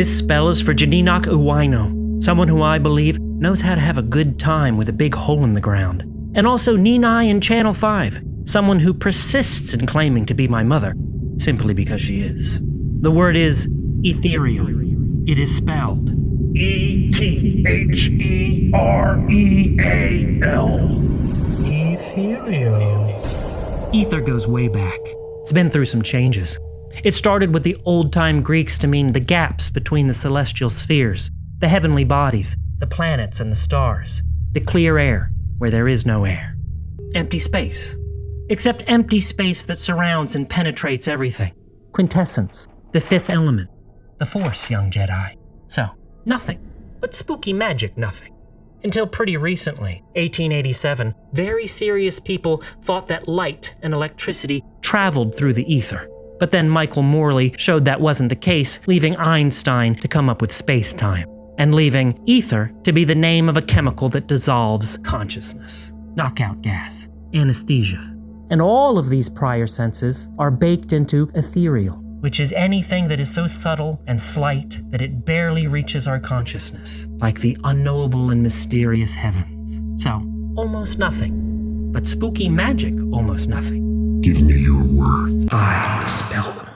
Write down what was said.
This spell is for Janinok Uwaino, someone who I believe knows how to have a good time with a big hole in the ground. And also Ninai in Channel 5, someone who persists in claiming to be my mother, simply because she is. The word is ethereal. It is spelled E T H E R E A L. Ethereal. Ether goes way back. It's been through some changes. It started with the old time Greeks to mean the gaps between the celestial spheres, the heavenly bodies, the planets and the stars, the clear air where there is no air. Empty space. Except empty space that surrounds and penetrates everything. Quintessence, the fifth element, the Force, young Jedi. So, nothing. But spooky magic, nothing. Until pretty recently, 1887, very serious people thought that light and electricity traveled through the ether. But then Michelson Morley showed that wasn't the case, leaving Einstein to come up with space time, and leaving ether to be the name of a chemical that dissolves consciousness. Knockout gas, anesthesia. And all of these prior senses are baked into ethereal, which is anything that is so subtle and slight that it barely reaches our consciousness, like the unknowable and mysterious heavens. So, almost nothing. But spooky magic, almost nothing. Give me your words. I will spell them